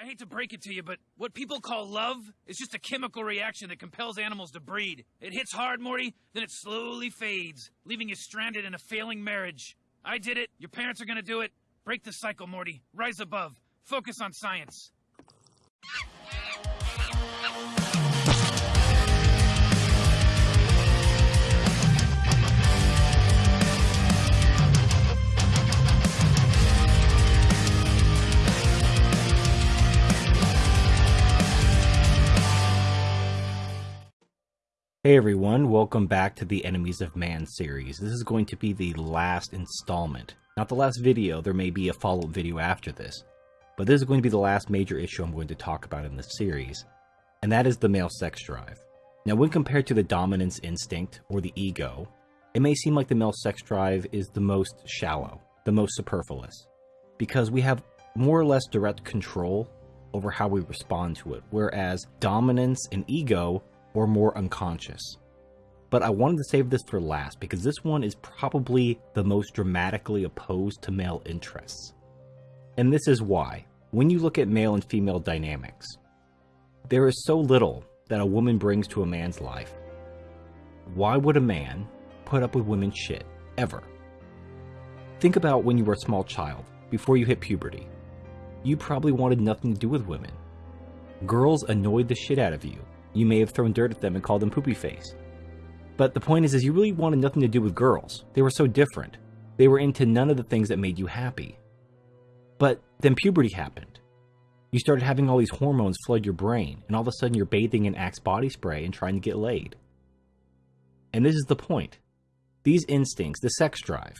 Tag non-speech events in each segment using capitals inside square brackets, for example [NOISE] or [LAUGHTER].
I hate to break it to you, but what people call love is just a chemical reaction that compels animals to breed. It hits hard, Morty, then it slowly fades, leaving you stranded in a failing marriage. I did it. Your parents are gonna do it. Break the cycle, Morty. Rise above. Focus on science. Hey everyone, welcome back to the Enemies of Man series. This is going to be the last installment. Not the last video, there may be a follow-up video after this. But this is going to be the last major issue I'm going to talk about in this series, and that is the male sex drive. Now when compared to the dominance instinct, or the ego, it may seem like the male sex drive is the most shallow, the most superfluous, because we have more or less direct control over how we respond to it, whereas dominance and ego or more unconscious. But I wanted to save this for last because this one is probably the most dramatically opposed to male interests. And this is why. When you look at male and female dynamics, there is so little that a woman brings to a man's life. Why would a man put up with women's shit, ever? Think about when you were a small child, before you hit puberty. You probably wanted nothing to do with women. Girls annoyed the shit out of you, you may have thrown dirt at them and called them poopy face. But the point is, is you really wanted nothing to do with girls. They were so different. They were into none of the things that made you happy. But then puberty happened. You started having all these hormones flood your brain, and all of a sudden you're bathing in Axe body spray and trying to get laid. And this is the point. These instincts, the sex drive,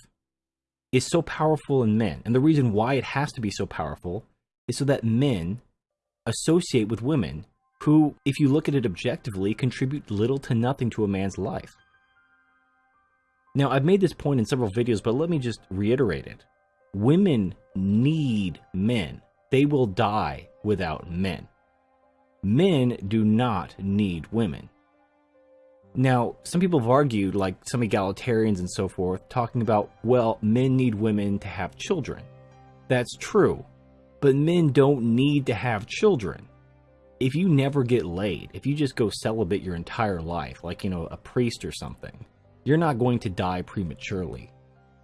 is so powerful in men. And the reason why it has to be so powerful is so that men associate with women who, if you look at it objectively, contribute little to nothing to a man's life. Now, I've made this point in several videos, but let me just reiterate it. Women need men. They will die without men. Men do not need women. Now, some people have argued, like some egalitarians and so forth, talking about, well, men need women to have children. That's true, but men don't need to have children if you never get laid, if you just go celibate your entire life, like, you know, a priest or something, you're not going to die prematurely.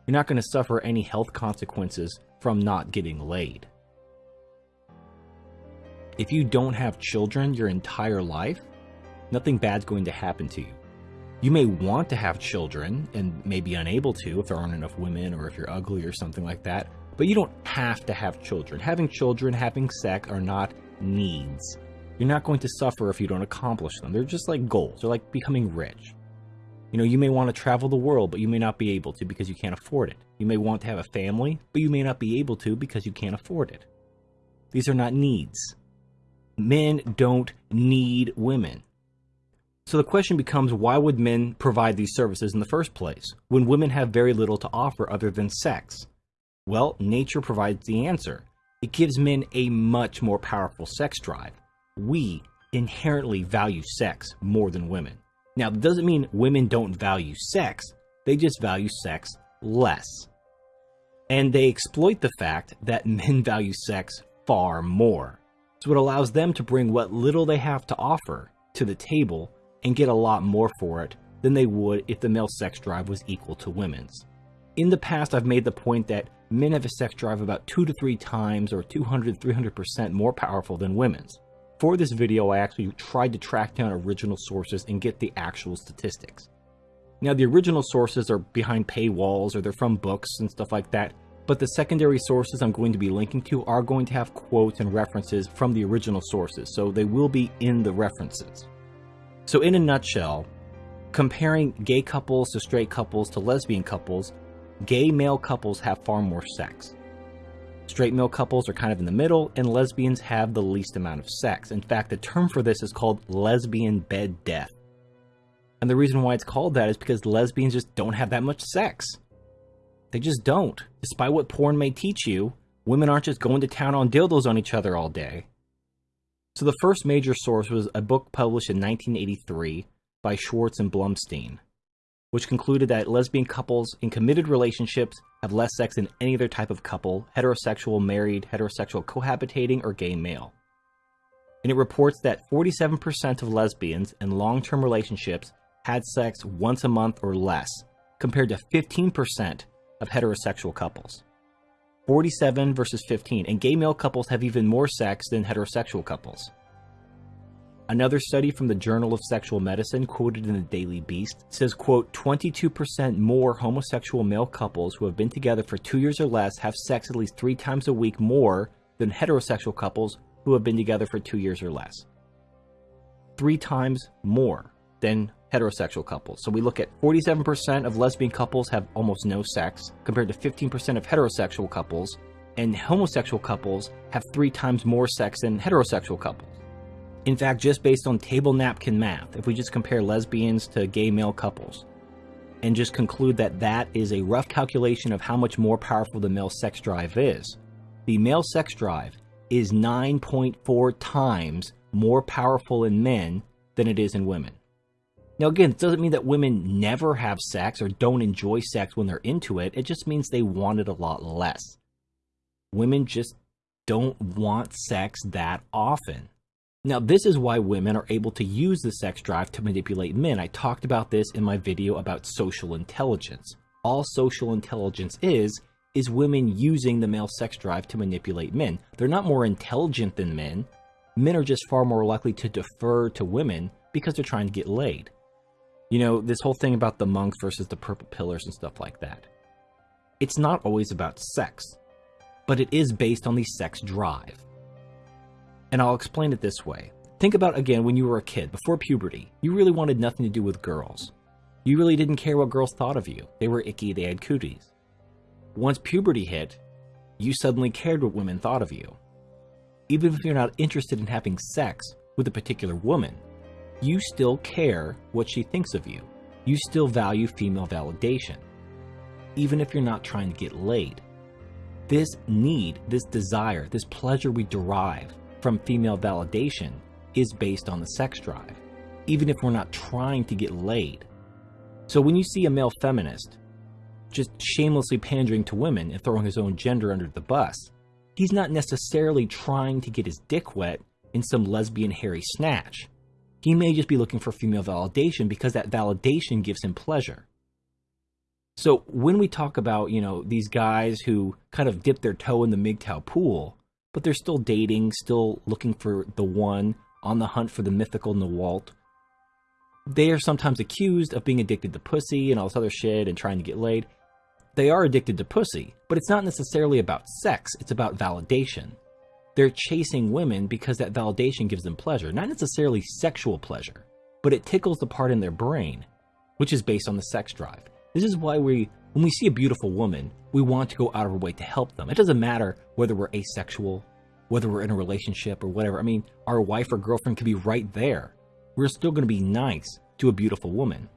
You're not going to suffer any health consequences from not getting laid. If you don't have children your entire life, nothing bad's going to happen to you. You may want to have children and may be unable to if there aren't enough women or if you're ugly or something like that, but you don't have to have children. Having children, having sex are not needs. You're not going to suffer if you don't accomplish them. They're just like goals. They're like becoming rich. You know, you may want to travel the world, but you may not be able to because you can't afford it. You may want to have a family, but you may not be able to because you can't afford it. These are not needs. Men don't need women. So the question becomes why would men provide these services in the first place when women have very little to offer other than sex? Well, nature provides the answer. It gives men a much more powerful sex drive we inherently value sex more than women. Now, that doesn't mean women don't value sex, they just value sex less. And they exploit the fact that [LAUGHS] men value sex far more. So it allows them to bring what little they have to offer to the table and get a lot more for it than they would if the male sex drive was equal to women's. In the past, I've made the point that men have a sex drive about two to three times or 200 300% more powerful than women's. For this video, I actually tried to track down original sources and get the actual statistics. Now, the original sources are behind paywalls or they're from books and stuff like that, but the secondary sources I'm going to be linking to are going to have quotes and references from the original sources, so they will be in the references. So in a nutshell, comparing gay couples to straight couples to lesbian couples, gay male couples have far more sex. Straight male couples are kind of in the middle, and lesbians have the least amount of sex. In fact, the term for this is called lesbian bed death. And the reason why it's called that is because lesbians just don't have that much sex. They just don't. Despite what porn may teach you, women aren't just going to town on dildos on each other all day. So the first major source was a book published in 1983 by Schwartz and Blumstein which concluded that lesbian couples in committed relationships have less sex than any other type of couple, heterosexual, married, heterosexual, cohabitating, or gay male. and it reports that 47% of lesbians in long term relationships had sex once a month or less, compared to 15% of heterosexual couples. 47 versus 15, and gay male couples have even more sex than heterosexual couples. Another study from the Journal of Sexual Medicine, quoted in the Daily Beast, says, quote, 22% more homosexual male couples who have been together for two years or less have sex at least three times a week more than heterosexual couples who have been together for two years or less. Three times more than heterosexual couples. So we look at 47% of lesbian couples have almost no sex, compared to 15% of heterosexual couples, and homosexual couples have three times more sex than heterosexual couples. In fact, just based on table napkin math, if we just compare lesbians to gay male couples, and just conclude that that is a rough calculation of how much more powerful the male sex drive is, the male sex drive is 9.4 times more powerful in men than it is in women. Now, again, it doesn't mean that women never have sex or don't enjoy sex when they're into it. It just means they want it a lot less. Women just don't want sex that often. Now, this is why women are able to use the sex drive to manipulate men. I talked about this in my video about social intelligence. All social intelligence is, is women using the male sex drive to manipulate men. They're not more intelligent than men. Men are just far more likely to defer to women because they're trying to get laid. You know, this whole thing about the monks versus the purple pillars and stuff like that. It's not always about sex, but it is based on the sex drive. And I'll explain it this way. Think about again when you were a kid, before puberty. You really wanted nothing to do with girls. You really didn't care what girls thought of you. They were icky, they had cooties. Once puberty hit, you suddenly cared what women thought of you. Even if you're not interested in having sex with a particular woman, you still care what she thinks of you. You still value female validation, even if you're not trying to get laid. This need, this desire, this pleasure we derive from female validation is based on the sex drive, even if we're not trying to get laid. So when you see a male feminist just shamelessly pandering to women and throwing his own gender under the bus, he's not necessarily trying to get his dick wet in some lesbian hairy snatch. He may just be looking for female validation because that validation gives him pleasure. So when we talk about, you know, these guys who kind of dip their toe in the MGTOW pool, but they're still dating, still looking for the one, on the hunt for the mythical Nawalt. They are sometimes accused of being addicted to pussy and all this other shit and trying to get laid. They are addicted to pussy, but it's not necessarily about sex, it's about validation. They're chasing women because that validation gives them pleasure, not necessarily sexual pleasure, but it tickles the part in their brain, which is based on the sex drive. This is why we when we see a beautiful woman, we want to go out of our way to help them. It doesn't matter whether we're asexual, whether we're in a relationship or whatever. I mean, our wife or girlfriend could be right there. We're still going to be nice to a beautiful woman.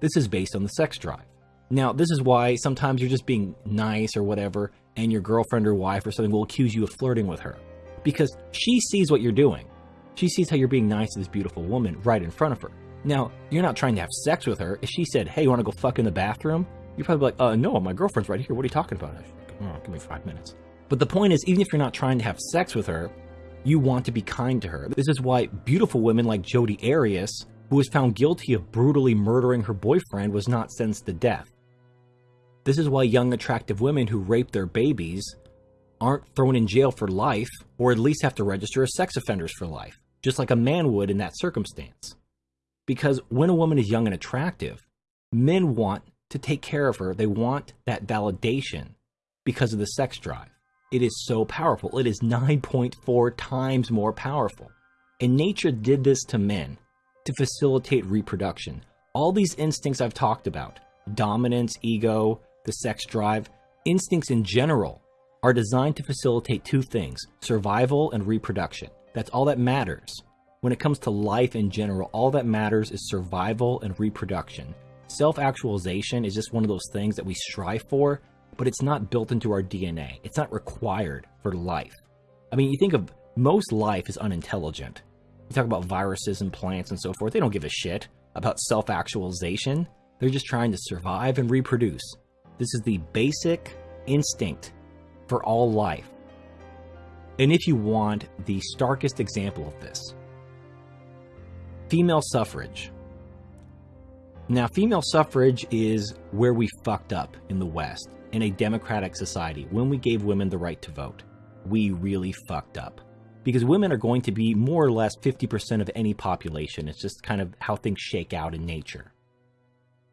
This is based on the sex drive. Now, this is why sometimes you're just being nice or whatever, and your girlfriend or wife or something will accuse you of flirting with her. Because she sees what you're doing. She sees how you're being nice to this beautiful woman right in front of her. Now, you're not trying to have sex with her. If she said, hey, you want to go fuck in the bathroom? You're probably like, uh, no, my girlfriend's right here. What are you talking about? Oh, give me five minutes. But the point is, even if you're not trying to have sex with her, you want to be kind to her. This is why beautiful women like Jodi Arias, who was found guilty of brutally murdering her boyfriend, was not sentenced to death. This is why young, attractive women who rape their babies aren't thrown in jail for life, or at least have to register as sex offenders for life, just like a man would in that circumstance. Because when a woman is young and attractive, men want to take care of her. They want that validation because of the sex drive. It is so powerful. It is 9.4 times more powerful. And nature did this to men to facilitate reproduction. All these instincts I've talked about dominance, ego, the sex drive, instincts in general are designed to facilitate two things survival and reproduction. That's all that matters. When it comes to life in general, all that matters is survival and reproduction. Self actualization is just one of those things that we strive for, but it's not built into our DNA. It's not required for life. I mean, you think of most life is unintelligent. You talk about viruses and plants and so forth, they don't give a shit about self actualization. They're just trying to survive and reproduce. This is the basic instinct for all life. And if you want the starkest example of this, female suffrage. Now, female suffrage is where we fucked up in the West in a democratic society when we gave women the right to vote. We really fucked up. Because women are going to be more or less 50% of any population. It's just kind of how things shake out in nature.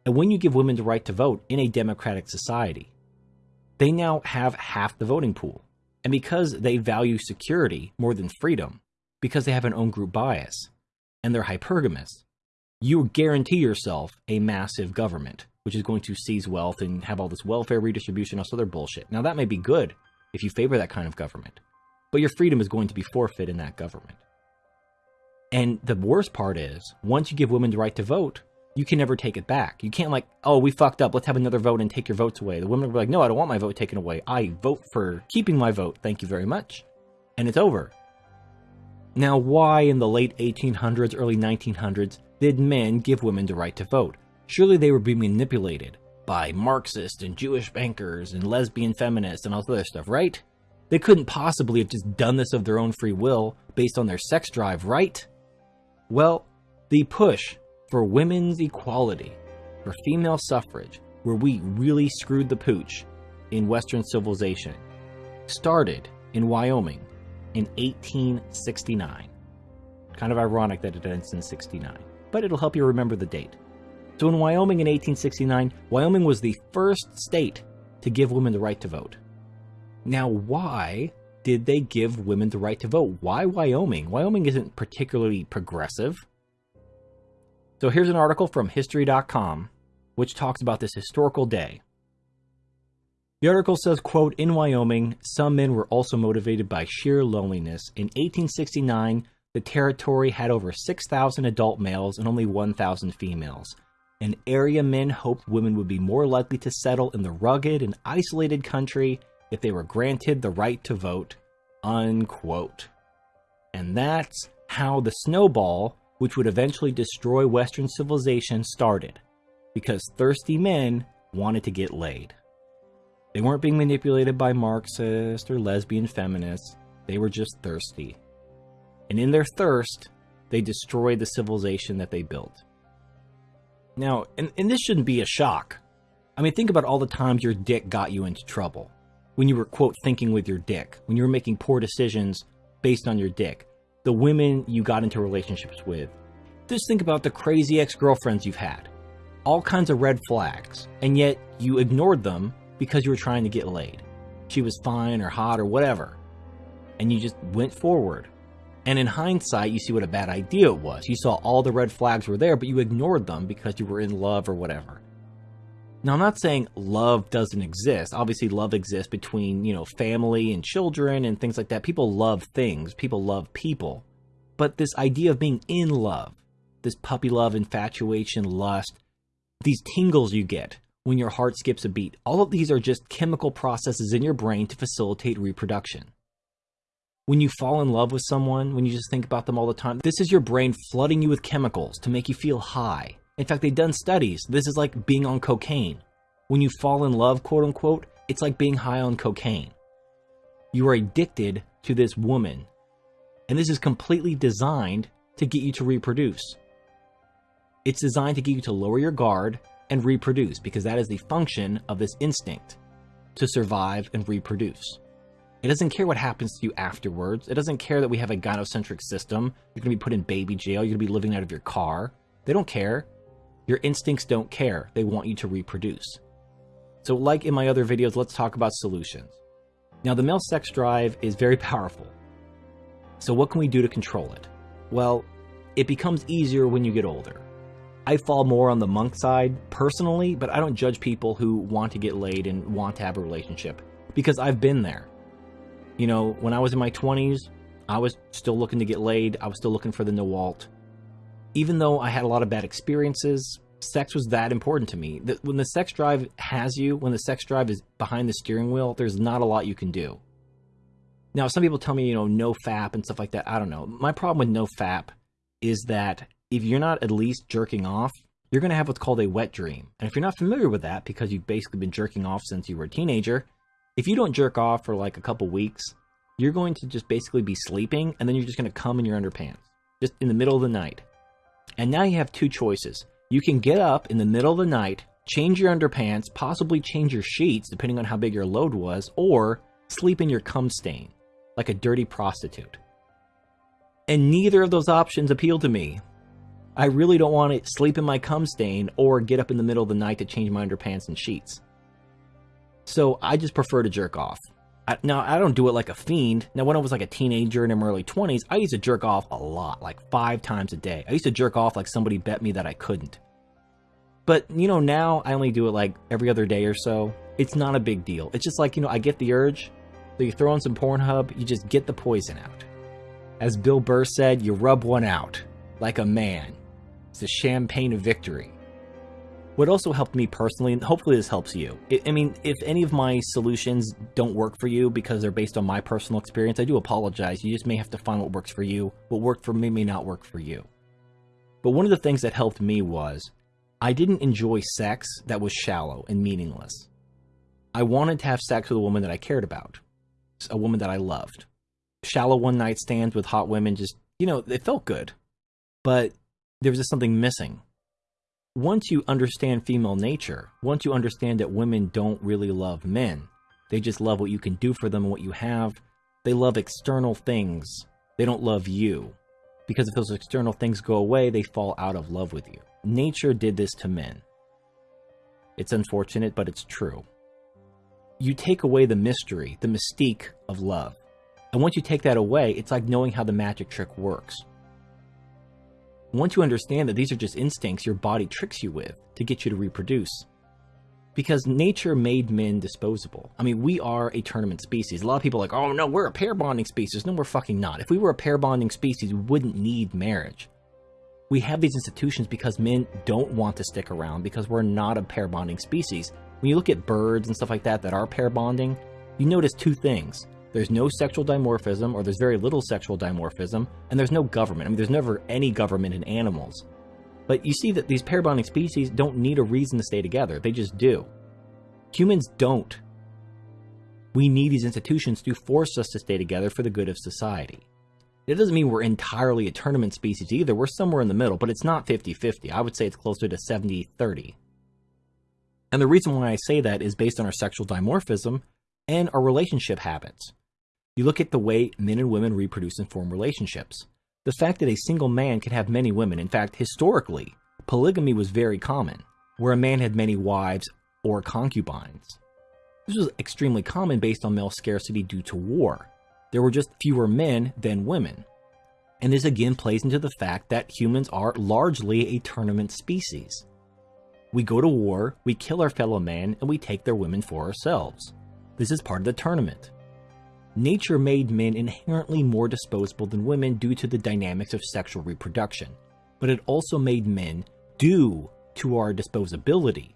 And when you give women the right to vote in a democratic society, they now have half the voting pool. And because they value security more than freedom, because they have an own group bias, and they're hypergamous, you guarantee yourself a massive government, which is going to seize wealth and have all this welfare redistribution, all this other bullshit. Now, that may be good if you favor that kind of government, but your freedom is going to be forfeit in that government. And the worst part is, once you give women the right to vote, you can never take it back. You can't like, oh, we fucked up. Let's have another vote and take your votes away. The women will be like, no, I don't want my vote taken away. I vote for keeping my vote. Thank you very much. And it's over. Now, why in the late 1800s, early 1900s did men give women the right to vote? Surely they were being manipulated by Marxist and Jewish bankers and lesbian feminists and all this other stuff, right? They couldn't possibly have just done this of their own free will based on their sex drive, right? Well, the push for women's equality, for female suffrage, where we really screwed the pooch in Western civilization, started in Wyoming in 1869. Kind of ironic that it ends in 69, but it'll help you remember the date. So in Wyoming in 1869, Wyoming was the first state to give women the right to vote. Now, why did they give women the right to vote? Why Wyoming? Wyoming isn't particularly progressive. So here's an article from History.com which talks about this historical day. The article says, quote, In Wyoming, some men were also motivated by sheer loneliness. In 1869, the territory had over 6,000 adult males and only 1,000 females. And area men hoped women would be more likely to settle in the rugged and isolated country if they were granted the right to vote, unquote. And that's how the snowball which would eventually destroy Western civilization, started because thirsty men wanted to get laid. They weren't being manipulated by Marxist or lesbian feminists, they were just thirsty. And in their thirst, they destroyed the civilization that they built. Now, and, and this shouldn't be a shock. I mean, think about all the times your dick got you into trouble. When you were, quote, thinking with your dick. When you were making poor decisions based on your dick the women you got into relationships with. Just think about the crazy ex-girlfriends you've had. All kinds of red flags, and yet you ignored them because you were trying to get laid. She was fine or hot or whatever. And you just went forward. And in hindsight, you see what a bad idea it was. You saw all the red flags were there, but you ignored them because you were in love or whatever. Now, I'm not saying love doesn't exist. Obviously, love exists between, you know, family and children and things like that. People love things, people love people. But this idea of being in love, this puppy love, infatuation, lust, these tingles you get when your heart skips a beat, all of these are just chemical processes in your brain to facilitate reproduction. When you fall in love with someone, when you just think about them all the time, this is your brain flooding you with chemicals to make you feel high, in fact, they've done studies. This is like being on cocaine. When you fall in love, quote unquote, it's like being high on cocaine. You are addicted to this woman. And this is completely designed to get you to reproduce. It's designed to get you to lower your guard and reproduce because that is the function of this instinct to survive and reproduce. It doesn't care what happens to you afterwards. It doesn't care that we have a gynocentric system. You're going to be put in baby jail. You're going to be living out of your car. They don't care. Your instincts don't care. They want you to reproduce. So like in my other videos, let's talk about solutions. Now the male sex drive is very powerful. So what can we do to control it? Well, it becomes easier when you get older. I fall more on the monk side personally, but I don't judge people who want to get laid and want to have a relationship because I've been there. You know, when I was in my 20s, I was still looking to get laid. I was still looking for the Nawalt even though I had a lot of bad experiences, sex was that important to me. That when the sex drive has you, when the sex drive is behind the steering wheel, there's not a lot you can do. Now, some people tell me, you know, no FAP and stuff like that. I don't know. My problem with no FAP is that if you're not at least jerking off, you're going to have what's called a wet dream. And if you're not familiar with that, because you've basically been jerking off since you were a teenager, if you don't jerk off for like a couple weeks, you're going to just basically be sleeping and then you're just going to come in your underpants just in the middle of the night. And now you have two choices. You can get up in the middle of the night, change your underpants, possibly change your sheets depending on how big your load was, or sleep in your cum stain like a dirty prostitute. And neither of those options appeal to me. I really don't want to sleep in my cum stain or get up in the middle of the night to change my underpants and sheets. So I just prefer to jerk off. I, now, I don't do it like a fiend. Now, when I was like a teenager in my early 20s, I used to jerk off a lot, like five times a day. I used to jerk off like somebody bet me that I couldn't. But, you know, now I only do it like every other day or so. It's not a big deal. It's just like, you know, I get the urge. So you throw on some Pornhub, you just get the poison out. As Bill Burr said, you rub one out like a man. It's the champagne of victory. What also helped me personally, and hopefully this helps you. I mean, if any of my solutions don't work for you because they're based on my personal experience, I do apologize. You just may have to find what works for you. What worked for me may not work for you. But one of the things that helped me was I didn't enjoy sex that was shallow and meaningless. I wanted to have sex with a woman that I cared about, a woman that I loved. Shallow one night stands with hot women just, you know, it felt good. But there was just something missing once you understand female nature, once you understand that women don't really love men, they just love what you can do for them and what you have. They love external things. They don't love you. Because if those external things go away, they fall out of love with you. Nature did this to men. It's unfortunate, but it's true. You take away the mystery, the mystique of love. And once you take that away, it's like knowing how the magic trick works. Once you understand that these are just instincts your body tricks you with to get you to reproduce. Because nature made men disposable. I mean, we are a tournament species. A lot of people are like, oh no, we're a pair bonding species. No, we're fucking not. If we were a pair bonding species, we wouldn't need marriage. We have these institutions because men don't want to stick around because we're not a pair bonding species. When you look at birds and stuff like that that are pair bonding, you notice two things. There's no sexual dimorphism, or there's very little sexual dimorphism, and there's no government. I mean, there's never any government in animals. But you see that these pair bonding species don't need a reason to stay together, they just do. Humans don't. We need these institutions to force us to stay together for the good of society. It doesn't mean we're entirely a tournament species either, we're somewhere in the middle, but it's not 50 50. I would say it's closer to 70 30. And the reason why I say that is based on our sexual dimorphism and our relationship habits. You look at the way men and women reproduce and form relationships. The fact that a single man can have many women, in fact, historically, polygamy was very common, where a man had many wives or concubines. This was extremely common based on male scarcity due to war. There were just fewer men than women. And this again plays into the fact that humans are largely a tournament species. We go to war, we kill our fellow man, and we take their women for ourselves. This is part of the tournament. Nature made men inherently more disposable than women due to the dynamics of sexual reproduction, but it also made men, due to our disposability,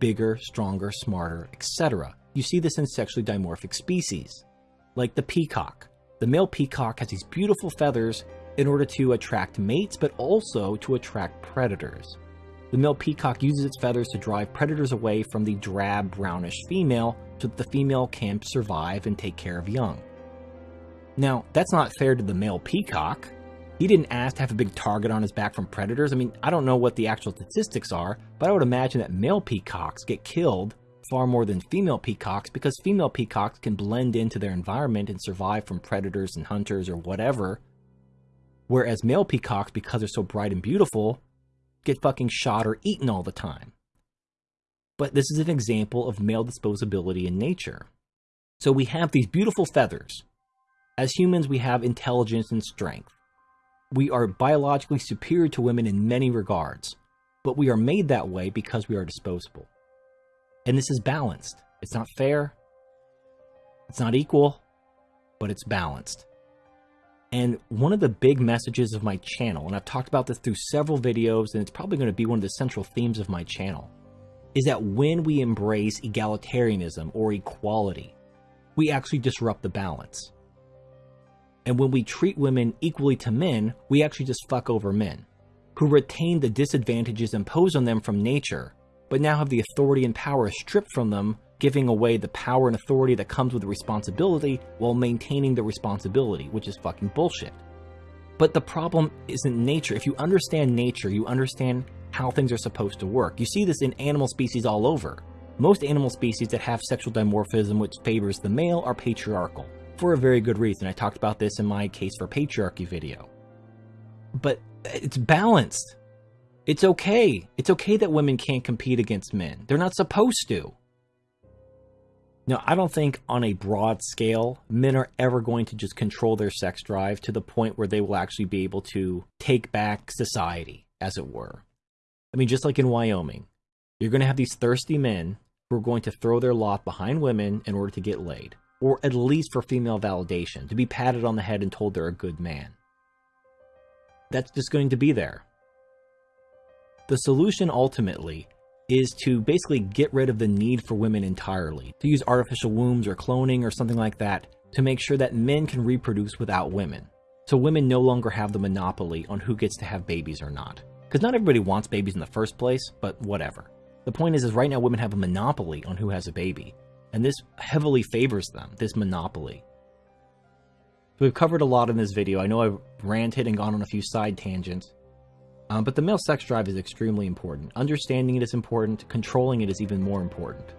bigger, stronger, smarter, etc. You see this in sexually dimorphic species, like the peacock. The male peacock has these beautiful feathers in order to attract mates, but also to attract predators. The male peacock uses its feathers to drive predators away from the drab brownish female so that the female can survive and take care of young. Now, that's not fair to the male peacock. He didn't ask to have a big target on his back from predators. I mean, I don't know what the actual statistics are, but I would imagine that male peacocks get killed far more than female peacocks because female peacocks can blend into their environment and survive from predators and hunters or whatever. Whereas male peacocks, because they're so bright and beautiful, get fucking shot or eaten all the time but this is an example of male disposability in nature. So we have these beautiful feathers. As humans, we have intelligence and strength. We are biologically superior to women in many regards, but we are made that way because we are disposable. And this is balanced. It's not fair, it's not equal, but it's balanced. And one of the big messages of my channel, and I've talked about this through several videos, and it's probably going to be one of the central themes of my channel, is that when we embrace egalitarianism or equality, we actually disrupt the balance. And when we treat women equally to men, we actually just fuck over men, who retain the disadvantages imposed on them from nature but now have the authority and power stripped from them, giving away the power and authority that comes with the responsibility while maintaining the responsibility, which is fucking bullshit. But the problem isn't nature. If you understand nature, you understand how things are supposed to work. You see this in animal species all over. Most animal species that have sexual dimorphism which favors the male are patriarchal, for a very good reason. I talked about this in my Case for Patriarchy video. But it's balanced. It's okay. It's okay that women can't compete against men. They're not supposed to. Now, I don't think on a broad scale, men are ever going to just control their sex drive to the point where they will actually be able to take back society, as it were. I mean, just like in Wyoming, you're going to have these thirsty men who are going to throw their lot behind women in order to get laid, or at least for female validation, to be patted on the head and told they're a good man. That's just going to be there. The solution ultimately is to basically get rid of the need for women entirely, to use artificial wombs or cloning or something like that to make sure that men can reproduce without women. So women no longer have the monopoly on who gets to have babies or not. Because not everybody wants babies in the first place, but whatever. The point is, is right now women have a monopoly on who has a baby. And this heavily favors them, this monopoly. So we've covered a lot in this video. I know I've ranted and gone on a few side tangents. Um, but the male sex drive is extremely important. Understanding it is important, controlling it is even more important.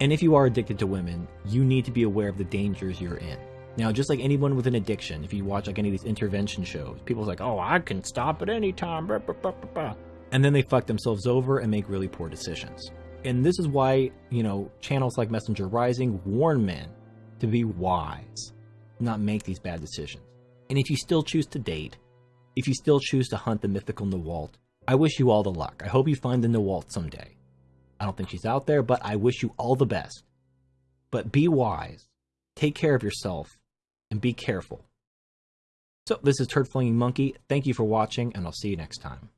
And if you are addicted to women, you need to be aware of the dangers you're in. Now, just like anyone with an addiction, if you watch like any of these intervention shows, people's like, oh, I can stop at any time, blah, blah, blah, and then they fuck themselves over and make really poor decisions. And this is why, you know, channels like Messenger Rising warn men to be wise, not make these bad decisions. And if you still choose to date, if you still choose to hunt the mythical Nawalt, I wish you all the luck. I hope you find the Nawalt someday. I don't think she's out there, but I wish you all the best. But be wise, take care of yourself, and be careful. So, this is Turd Flinging Monkey. Thank you for watching, and I'll see you next time.